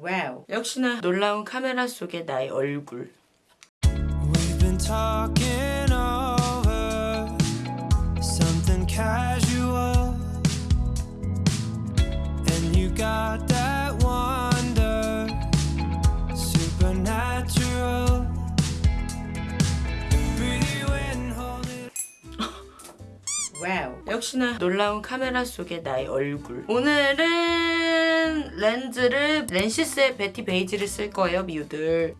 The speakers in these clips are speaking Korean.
와우. 역시나 놀라운 카메라 속의 나의 얼굴. We've been talking over something casual, 역시나 놀라운 카메라 속의 나의 얼굴. 오늘은 렌즈를 렌시스의 베티 베이지를 쓸 거예요, 미우들.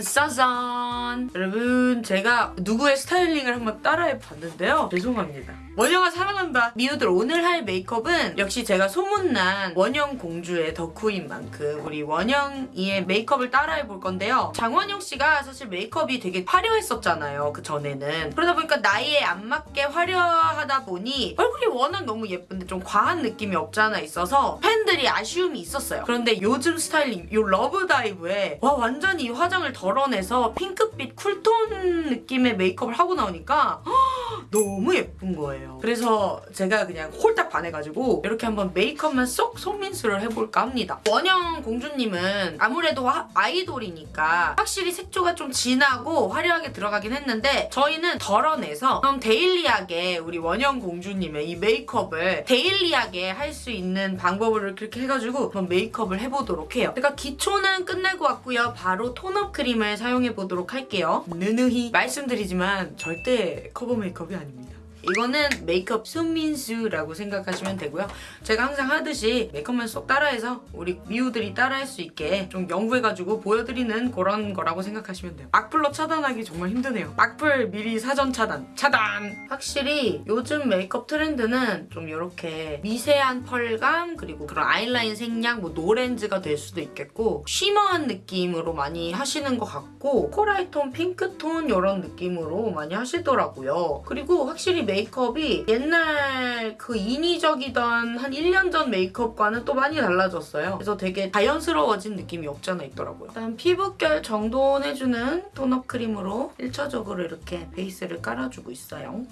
짜잔! 여러분, 제가 누구의 스타일링을 한번 따라해 봤는데요. 죄송합니다. 원영아 사랑한다. 미우들 오늘 할 메이크업은 역시 제가 소문난 원영 공주의 덕후인 만큼 우리 원영이의 메이크업을 따라해 볼 건데요. 장원영 씨가 사실 메이크업이 되게 화려했었잖아요. 그 전에는. 그러다 보니까 나이에 안 맞게 화려하다 보니 얼굴이 워낙 너무 예쁜데 좀 과한 느낌이 없잖아 있어서 팬들이 아쉬움이 있었어요. 그런데 요즘 스타일링, 요 러브다이브에 와 완전히 이 화장을 덜어내서 핑크빛 cool tone 느낌의 메이크업을 하고 나오니까 너무 예쁜 거예요. 그래서 제가 그냥 홀딱 반해가지고 이렇게 한번 메이크업만 쏙 손민수를 해볼까 합니다. 원영 공주님은 아무래도 화- 아이돌이니까 확실히 색조가 좀 진하고 화려하게 들어가긴 했는데 저희는 덜어내서 좀 daily하게 우리 원영 공주님의 이 메이크업을 daily하게 할 수 있는 방법을 그렇게 해가지고 한번 메이크업을 해보도록 해요. 제가 기초는 끝내고 왔고요. 바로 tone-up 크림 을 사용해 보도록 할게요. 누누이 말씀드리지만 절대 커버 메이크업이 아닙니다. 이거는 메이크업 손민수라고 생각하시면 되고요. 제가 항상 하듯이 메이크업만 쏙 따라해서 우리 미우들이 따라할 수 있게 좀 연구해가지고 보여드리는 그런 거라고 생각하시면 돼요. 악플로 차단하기 정말 힘드네요. 악플 미리 사전 차단. 차단! 확실히 요즘 메이크업 트렌드는 좀 이렇게 미세한 펄감 그리고 그런 아이라인 생략 뭐 no렌즈가 될 수도 있겠고 shimmer한 느낌으로 많이 하시는 것 같고 coral톤, 핑크톤 이런 느낌으로 많이 하시더라고요. 그리고 확실히 메이크업이 옛날 그 인위적이던 한 1년 전 메이크업과는 또 많이 달라졌어요. 그래서 되게 자연스러워진 느낌이 없지 않아 있더라고요. 일단 피부결 정돈해주는 tone-up 크림으로 1차적으로 이렇게 베이스를 깔아주고 있어요.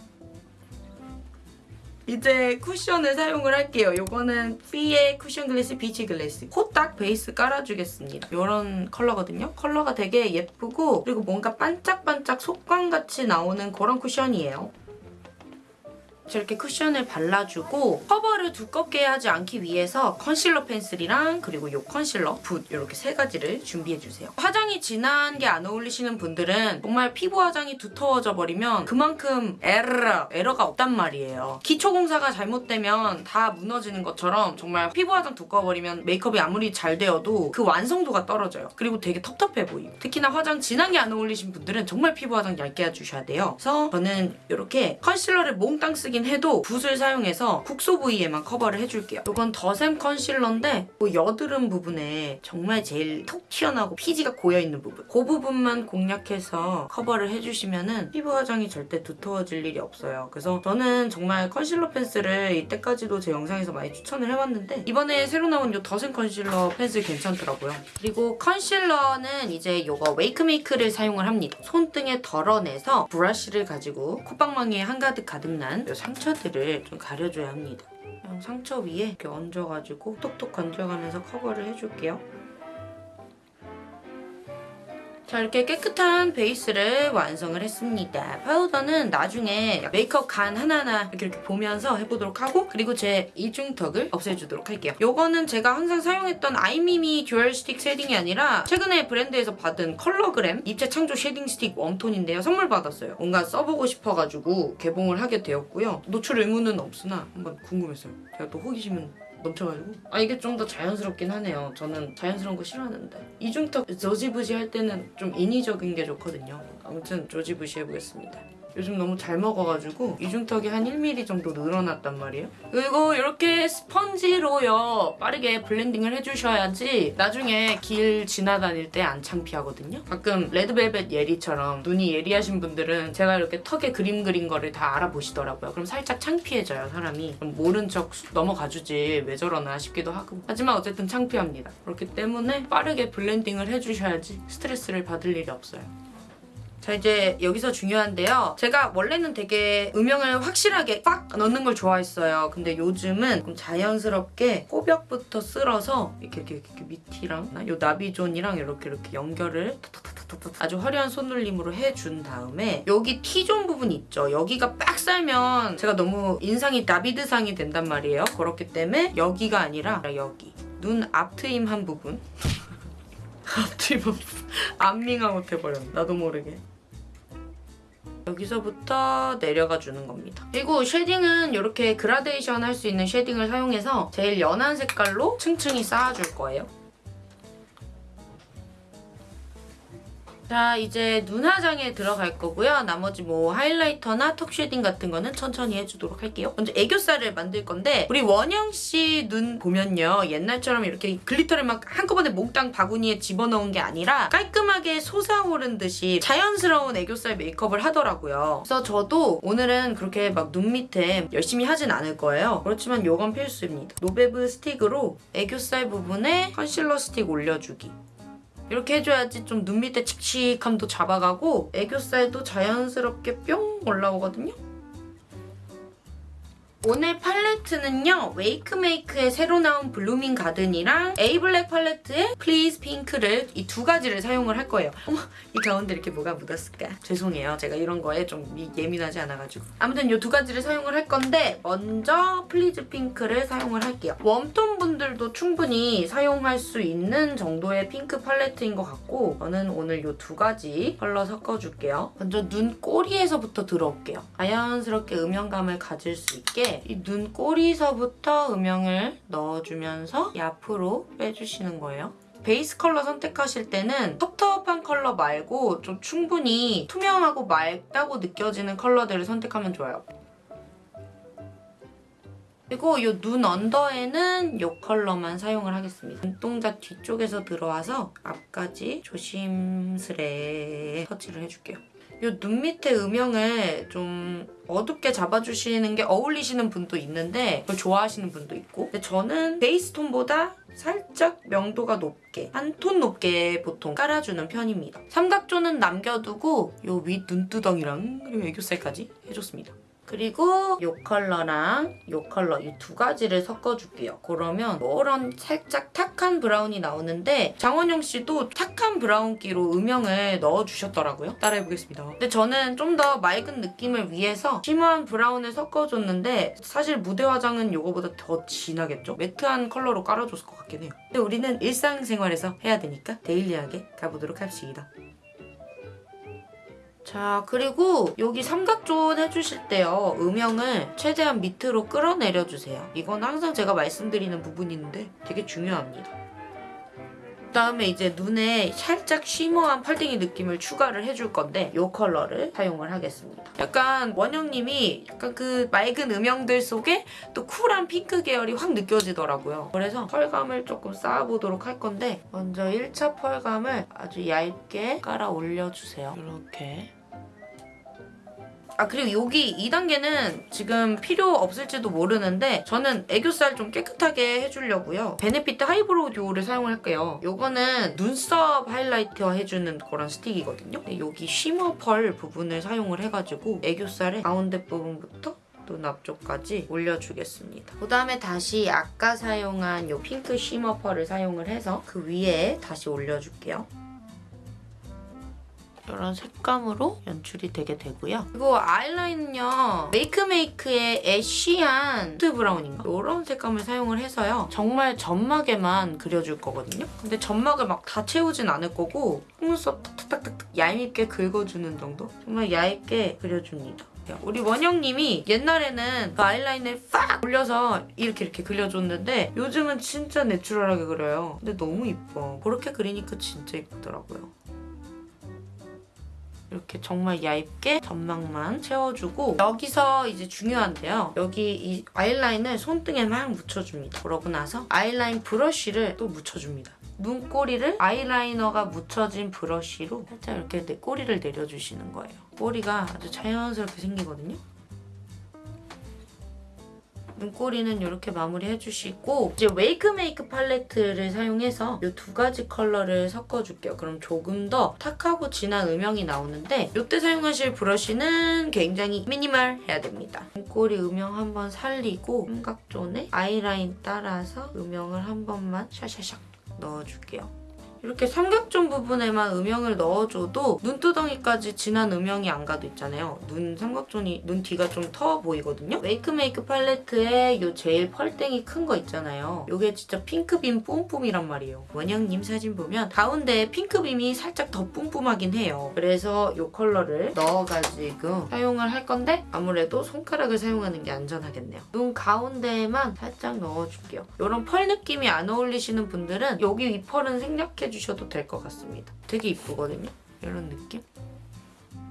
이제 쿠션을 사용을 할게요. 이거는 피의 쿠션 글래스 비치 글래스. 코딱 베이스 깔아주겠습니다. 이런 컬러거든요. 컬러가 되게 예쁘고 그리고 뭔가 반짝반짝 속광같이 나오는 그런 쿠션이에요. 저렇게 쿠션을 발라주고 커버를 두껍게 하지 않기 위해서 컨실러 펜슬이랑 그리고 이 컨실러, 붓 이렇게 세 가지를 준비해주세요. 화장이 진한 게 안 어울리시는 분들은 정말 피부 화장이 두터워져 버리면 그만큼 에러, 에러가 없단 말이에요. 기초 공사가 잘못되면 다 무너지는 것처럼 정말 피부 화장 두꺼워버리면 메이크업이 아무리 잘 되어도 그 완성도가 떨어져요. 그리고 되게 텁텁해 보이고 특히나 화장 진한 게 안 어울리신 분들은 정말 피부 화장 얇게 해주셔야 돼요. 그래서 저는 이렇게 컨실러를 몽땅 쓰긴 해도 붓을 사용해서 국소 부위에만 커버를 해줄게요. 이건 더샘 컨실러인데 그 여드름 부분에 정말 제일 톡 튀어나오고 피지가 고여있는 부분 그 부분만 공략해서 커버를 해주시면 피부 화장이 절대 두터워질 일이 없어요. 그래서 저는 정말 컨실러 펜슬을 이때까지도 제 영상에서 많이 추천을 해왔는데 이번에 새로 나온 이 더샘 컨실러 펜슬 괜찮더라고요. 그리고 컨실러는 이제 이거 웨이크메이크를 사용을 합니다. 손등에 덜어내서 브러쉬를 가지고 콧방망이에 한가득 가득 난 이 상처들을 좀 가려줘야 합니다. 상처 위에 이렇게 얹어가지고 톡톡 건드려가면서 커버를 해줄게요. 자 이렇게 깨끗한 베이스를 완성을 했습니다. 파우더는 나중에 메이크업 간 하나하나 이렇게, 이렇게 보면서 해보도록 하고 그리고 제 이중턱을 없애주도록 할게요. 요거는 제가 항상 사용했던 아이미미 듀얼 스틱 쉐딩이 아니라 최근에 브랜드에서 받은 컬러그램 입체 창조 쉐딩 스틱 웜톤인데요. 선물 받았어요. 뭔가 써보고 싶어가지고 개봉을 하게 되었고요. 노출 의무는 없으나 한번 궁금했어요. 제가 또 호기심은 넘쳐가지고. 아 이게 좀 더 자연스럽긴 하네요. 저는 자연스러운 거 싫어하는데. 이중턱 조지부시 할 때는 좀 인위적인 게 좋거든요. 아무튼 조지부시 해보겠습니다 요즘 너무 잘 먹어가지고 이중턱이 한 1mm 정도 늘어났단 말이에요. 그리고 이렇게 스펀지로요 빠르게 blending을 해주셔야지 나중에 길 지나다닐 때 안 창피하거든요. 가끔 레드벨벳 예리처럼 눈이 예리하신 분들은 제가 이렇게 턱에 그림 그린 거를 다 알아보시더라고요. 그럼 살짝 창피해져요 사람이. 모른 척 넘어가주지 왜 저러나 싶기도 하고. 하지만 어쨌든 창피합니다. 그렇기 때문에 빠르게 블렌딩을 해주셔야지 스트레스를 받을 일이 없어요 자 이제 여기서 중요한데요. 제가 원래는 되게 음영을 확실하게 빡 넣는 걸 좋아했어요. 근데 요즘은 좀 자연스럽게 콧벽부터 쓸어서 이렇게 이렇게, 이렇게 밑이랑 요 나비존이랑 이렇게 이렇게 연결을 아주 화려한 손놀림으로 해준 다음에 여기 T존 부분 있죠. 여기가 빡 살면 제가 너무 인상이 나비족상이 된단 말이에요. 그렇기 때문에 여기가 아니라 여기 눈 앞 트임 한 부분 앞트임 한 부분 안밍아웃 해버렸네. 나도 모르게. 여기서부터 내려가 주는 겁니다. 그리고 쉐딩은 이렇게 그라데이션 할 수 있는 쉐딩을 사용해서 제일 연한 색깔로 층층이 쌓아줄 거예요. 자 이제 눈화장에 들어갈 거고요. 나머지 뭐 하이라이터나 턱 쉐딩 같은 거는 천천히 해주도록 할게요. 먼저 애교살을 만들 건데 우리 원영 씨 눈 보면요. 옛날처럼 이렇게 글리터를 막 한꺼번에 몽땅 바구니에 집어넣은 게 아니라 깔끔하게 솟아오른 듯이 자연스러운 애교살 메이크업을 하더라고요. 그래서 저도 오늘은 그렇게 막 눈 밑에 열심히 하진 않을 거예요. 그렇지만 이건 필수입니다. 노베브 스틱으로 애교살 부분에 컨실러 스틱 올려주기. 이렇게 해줘야지 좀 눈 밑에 칙칙함도 잡아가고 애교살도 자연스럽게 뿅 올라오거든요. 오늘 팔레트는요. 웨이크메이크의 새로 나온 블루밍 가든이랑 에이블랙 팔레트의 플리즈 핑크를 이 두 가지를 사용을 할 거예요. 어머 이 가운데 이렇게 뭐가 묻었을까? 죄송해요. 제가 이런 거에 좀 미- 예민하지 않아가지고. 아무튼 이 두 가지를 사용을 할 건데 먼저 플리즈 핑크를 사용을 할게요. 웜톤 분들도 충분히 사용할 수 있는 정도의 핑크 팔레트인 것 같고 저는 오늘 이 두 가지 컬러 섞어줄게요. 먼저 눈 꼬리에서부터 들어올게요. 자연스럽게 음영감을 가질 수 있게 이 눈 꼬리서부터 음영을 넣어주면서 이 앞으로 빼주시는 거예요. 베이스 컬러 선택하실 때는 텁텁한 컬러 말고 좀 충분히 투명하고 맑다고 느껴지는 컬러들을 선택하면 좋아요. 그리고 이 눈 언더에는 이 컬러만 사용을 하겠습니다. 눈동자 뒤쪽에서 들어와서 앞까지 조심스레 터치를 해줄게요. 이 눈 밑에 음영을 좀 어둡게 잡아주시는 게 어울리시는 분도 있는데 그걸 좋아하시는 분도 있고 근데 저는 베이스 톤보다 살짝 명도가 높게 한 톤 높게 보통 깔아주는 편입니다. 삼각존은 남겨두고 이 윗 눈두덩이랑 그리고 애교살까지 해줬습니다. 그리고 이 컬러랑 이 컬러 이 두 가지를 섞어줄게요. 그러면 이런 살짝 탁한 브라운이 나오는데 장원영 씨도 탁한 브라운기로 음영을 넣어주셨더라고요. 따라해보겠습니다. 근데 저는 좀 더 맑은 느낌을 위해서 shimmer한 브라운을 섞어줬는데 사실 무대 화장은 이거보다 더 진하겠죠? 매트한 컬러로 깔아줬을 것 같긴 해요. 근데 우리는 일상생활에서 해야 되니까 daily하게 가보도록 합시다. 자 그리고 여기 삼각존 해주실 때요. 음영을 최대한 밑으로 끌어내려주세요. 이건 항상 제가 말씀드리는 부분인데 되게 중요합니다. 그 다음에 이제 눈에 살짝 shimmer한 팔등이 느낌을 추가를 해줄 건데 이 컬러를 사용을 하겠습니다. 약간 원영님이 약간 그 맑은 음영들 속에 또 쿨한 핑크 계열이 확 느껴지더라고요. 그래서 펄감을 조금 쌓아보도록 할 건데 먼저 1차 펄감을 아주 얇게 깔아 올려주세요. 이렇게 아 그리고 여기 2단계는 지금 필요 없을지도 모르는데 저는 애교살 좀 깨끗하게 해주려고요. 베네피트 하이브로우 듀오를 사용을 할게요. 요거는 눈썹 하이라이터 해주는 그런 스틱이거든요. 근데 여기 shimmer 펄 부분을 사용을 해가지고 애교살의 가운데 부분부터 눈 앞쪽까지 올려주겠습니다. 그 다음에 다시 아까 사용한 요 핑크 shimmer 펄을 사용을 해서 그 위에 다시 올려줄게요. 이런 색감으로 연출이 되게 되고요. 그리고 아이라인은요. 메이크메이크의 애쉬한 누트 브라운인가? 이런 색감을 사용을 해서요. 정말 점막에만 그려줄 거거든요. 근데 점막을 막 다 채우진 않을 거고 속눈썹 탁탁탁탁 얄밉게 긁어주는 정도? 정말 얇게 그려줍니다. 우리 원영님이 옛날에는 그 아이라인을 팍 올려서 이렇게 이렇게 그려줬는데 요즘은 진짜 내추럴하게 그려요. 근데 너무 이뻐. 그렇게 그리니까 진짜 이쁘더라고요. 이렇게 정말 얇게 점막만 채워주고 여기서 이제 중요한데요. 여기 이 아이라인을 손등에 막 묻혀줍니다. 그러고 나서 아이라인 브러쉬를 또 묻혀줍니다. 눈꼬리를 아이라이너가 묻혀진 브러쉬로 살짝 이렇게 내 꼬리를 내려주시는 거예요. 꼬리가 아주 자연스럽게 생기거든요. 눈꼬리는 이렇게 마무리 해 주시고 이제 웨이크메이크 팔레트를 사용해서 이 두 가지 컬러를 섞어줄게요. 그럼 조금 더 탁하고 진한 음영이 나오는데 이때 사용하실 브러쉬는 굉장히 미니멀 해야 됩니다. 눈꼬리 음영 한번 살리고 삼각존에 아이라인 따라서 음영을 한 번만 샤샤샥 넣어줄게요. 이렇게 삼각존 부분에만 음영을 넣어줘도 눈두덩이까지 진한 음영이 안 가도 있잖아요. 눈 삼각존이 눈 뒤가 좀 터 보이거든요. 웨이크메이크 팔레트에 요 제일 펄땡이 큰 거 있잖아요. 요게 진짜 핑크빔 뿜뿜이란 말이에요. 원영님 사진 보면 가운데에 핑크빔이 살짝 더 뿜뿜하긴 해요. 그래서 요 컬러를 넣어가지고 사용을 할 건데 아무래도 손가락을 사용하는 게 안전하겠네요. 눈 가운데에만 살짝 넣어줄게요. 요런 펄 느낌이 안 어울리시는 분들은 여기 이 펄은 생략해 주 셔도 될 것 같습니다. 되게 이쁘거든요. 이런 느낌?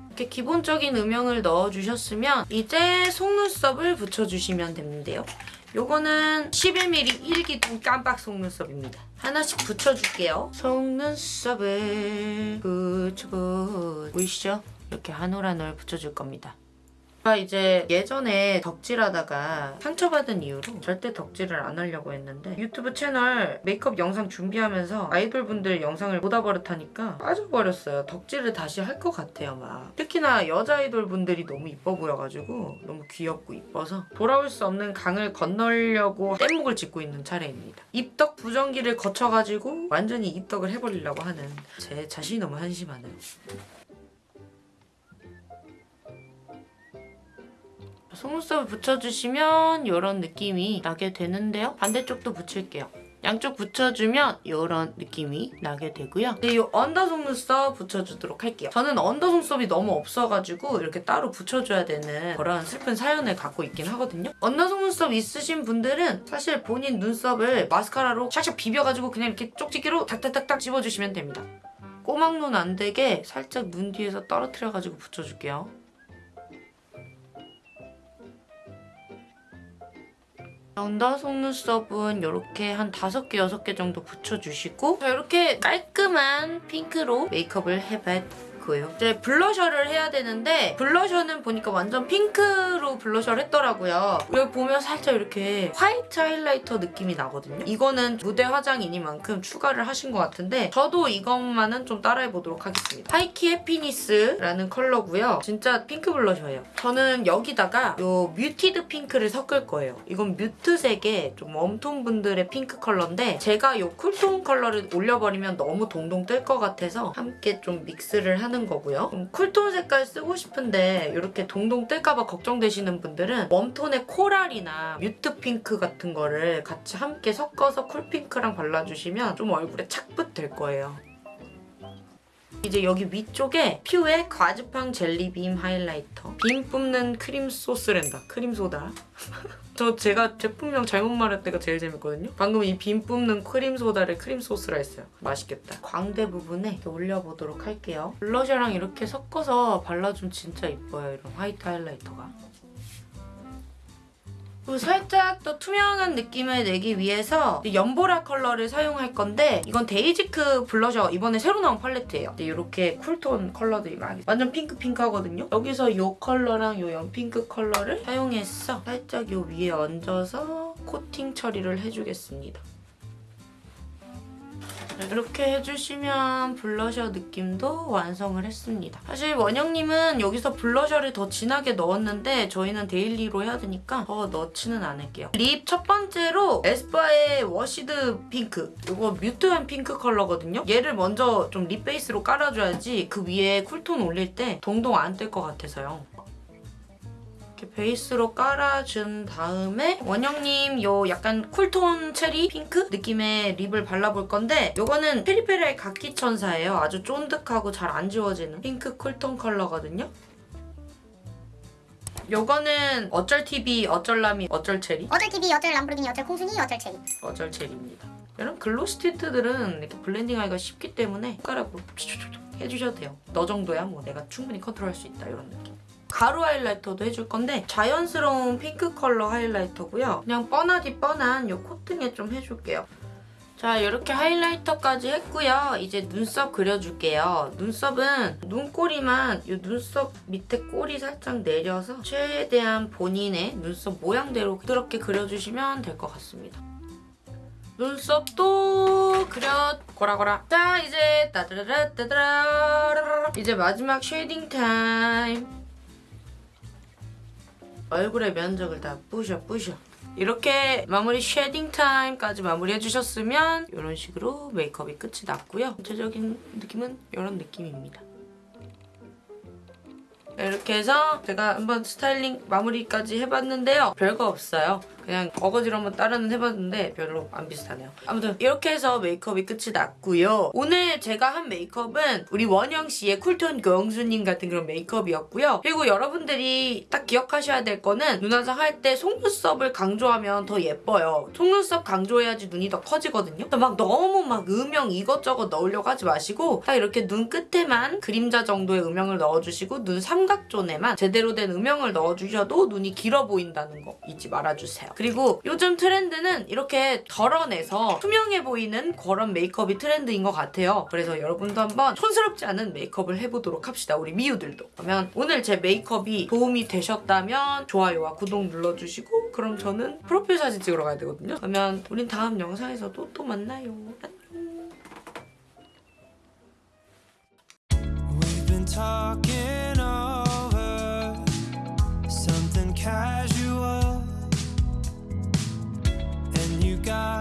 이렇게 기본적인 음영을 넣어주셨으면 이제 속눈썹을 붙여주시면 되는데요. 요거는 11mm 1기둥 깜빡 속눈썹입니다. 하나씩 붙여줄게요. 속눈썹을 붙여보 보이시죠? 이렇게 한올한올 붙여줄 겁니다. 제가 이제 예전에 덕질하다가 상처받은 이유로 절대 덕질을 안 하려고 했는데 유튜브 채널 메이크업 영상 준비하면서 아이돌분들 영상을 보다 버릇하니까 빠져버렸어요. 덕질을 다시 할 것 같아요, 막. 특히나 여자 아이돌분들이 너무 이뻐 보여가지고 너무 귀엽고 이뻐서 돌아올 수 없는 강을 건너려고 뗏목을 짓고 있는 차례입니다. 입덕 부정기를 거쳐가지고 완전히 입덕을 해버리려고 하는 제 자신이 너무 한심하네요. 속눈썹을 붙여주시면 이런 느낌이 나게 되는데요. 반대쪽도 붙일게요. 양쪽 붙여주면 이런 느낌이 나게 되고요. 네, 이 언더 속눈썹 붙여주도록 할게요. 저는 언더 속눈썹이 너무 없어가지고 이렇게 따로 붙여줘야 되는 그런 슬픈 사연을 갖고 있긴 하거든요. 언더 속눈썹 있으신 분들은 사실 본인 눈썹을 마스카라로 샥샥 비벼가지고 그냥 이렇게 쪽집게로 탁탁탁탁 집어주시면 됩니다. 꼬막눈 안 되게 살짝 눈 뒤에서 떨어뜨려가지고 붙여줄게요. 언더 속눈썹은 이렇게 한 5개, 6개 정도 붙여주시고 자, 이렇게 깔끔한 핑크로 메이크업을 해봤 고요. 이제 블러셔를 해야 되는데 블러셔는 보니까 완전 핑크로 블러셔를 했더라고요. 여기 보면 살짝 이렇게 화이트 하이라이터 느낌이 나거든요. 이거는 무대 화장이니만큼 추가를 하신 것 같은데 저도 이것만은 좀 따라해보도록 하겠습니다. 하이키 해피니스라는 컬러고요. 진짜 핑크 블러셔예요. 저는 여기다가 요 뮤티드 핑크를 섞을 거예요. 이건 뮤트색의 좀 웜톤 분들의 핑크 컬러인데 제가 요 쿨톤 컬러를 올려버리면 너무 동동 뜰 것 같아서 함께 좀 믹스를 하는 거고요. 좀 쿨톤 색깔 쓰고 싶은데 이렇게 동동 뜰까봐 걱정되시는 분들은 웜톤의 코랄이나 뮤트 핑크 같은 거를 같이 함께 섞어서 쿨핑크랑 발라주시면 좀 얼굴에 착붙 될 거예요. 이제 여기 위쪽에 퓌의 과즙팡 젤리 빔 하이라이터 빔 뿜는 크림 소스랜다 크림 소다 저 제가 제품명 잘못 말할 때가 제일 재밌거든요. 방금 이빔 뿜는 크림 소다를 크림 소스라 했어요. 맛있겠다. 광대 부분에 올려보도록 할게요. 블러셔랑 이렇게 섞어서 발라주면 진짜 이뻐요 이런 화이트 하이라이터가 그리고 살짝 더 투명한 느낌을 내기 위해서 연보라 컬러를 사용할 건데 이건 데이지크 블러셔 이번에 새로 나온 팔레트예요. 이렇게 쿨톤 컬러들이 많이 완전 핑크핑크하거든요. 여기서 이 컬러랑 이 연핑크 컬러를 사용해서 살짝 이 위에 얹어서 코팅 처리를 해주겠습니다. 이렇게 해주시면 블러셔 느낌도 완성을 했습니다. 사실 원영님은 여기서 블러셔를 더 진하게 넣었는데 저희는 데일리로 해야 되니까 더 넣지는 않을게요. 립 첫 번째로 에스쁘아의 워시드 핑크 이거 뮤트한 핑크 컬러거든요. 얘를 먼저 좀 립 베이스로 깔아줘야지 그 위에 쿨톤 올릴 때 동동 안 뜰 것 같아서요. 이렇게 베이스로 깔아준 다음에 원영님 요 약간 쿨톤 체리 핑크 느낌의 립을 발라볼 건데 요거는 페리페리의 갓기천사예요. 아주 쫀득하고 잘 안 지워지는 핑크 쿨톤 컬러거든요. 요거는 어쩔 TV, 어쩔 라미, 어쩔 체리, 어쩔 TV, 어쩔 람보르기니, 어쩔 콩순이, 어쩔 체리. 어쩔 체리입니다. 이런 글로시 틴트들은 이렇게 블렌딩하기가 쉽기 때문에 손가락으로 해주셔도 돼요. 너 정도야 뭐 내가 충분히 컨트롤할 수 있다 이런 느낌. 가루 하이라이터도 해줄 건데 자연스러운 핑크 컬러 하이라이터고요. 그냥 뻔하디 뻔한 이 콧등에 좀 해줄게요. 자 이렇게 하이라이터까지 했고요. 이제 눈썹 그려줄게요. 눈썹은 눈꼬리만 이 눈썹 밑에 꼬리 살짝 내려서 최대한 본인의 눈썹 모양대로 부드럽게 그려주시면 될 것 같습니다. 눈썹도 그려 고라고라 자 이제 따드라라 따드라 이제 마지막 쉐이딩 타임 얼굴의 면적을 다 부셔 부셔 이렇게 마무리 쉐딩 타임까지 마무리 해주셨으면 이런 식으로 메이크업이 끝이 났고요 전체적인 느낌은 이런 느낌입니다 이렇게 해서 제가 한번 스타일링 마무리까지 해봤는데요. 별거 없어요. 그냥 어거지로 한번 따라는 해봤는데 별로 안 비슷하네요. 아무튼 이렇게 해서 메이크업이 끝이 났고요. 오늘 제가 한 메이크업은 우리 원영 씨의 쿨톤 공주님 같은 그런 메이크업이었고요. 그리고 여러분들이 딱 기억하셔야 될 거는 눈화장 할 때 속눈썹을 강조하면 더 예뻐요. 속눈썹 강조해야지 눈이 더 커지거든요. 막 너무 막 음영 이것저것 넣으려고 하지 마시고 딱 이렇게 눈 끝에만 그림자 정도의 음영을 넣어주시고 눈 삼각존에만 제대로 된 음영을 넣어주셔도 눈이 길어 보인다는 거 잊지 말아주세요. 그리고 요즘 트렌드는 이렇게 덜어내서 투명해 보이는 그런 메이크업이 트렌드인 것 같아요. 그래서 여러분도 한번 촌스럽지 않은 메이크업을 해보도록 합시다. 우리 미우들도. 그러면 오늘 제 메이크업이 도움이 되셨다면 좋아요와 구독 눌러주시고 그럼 저는 프로필 사진 찍으러 가야 되거든요. 그러면 우린 다음 영상에서도 또 만나요. talking over something casual. sky.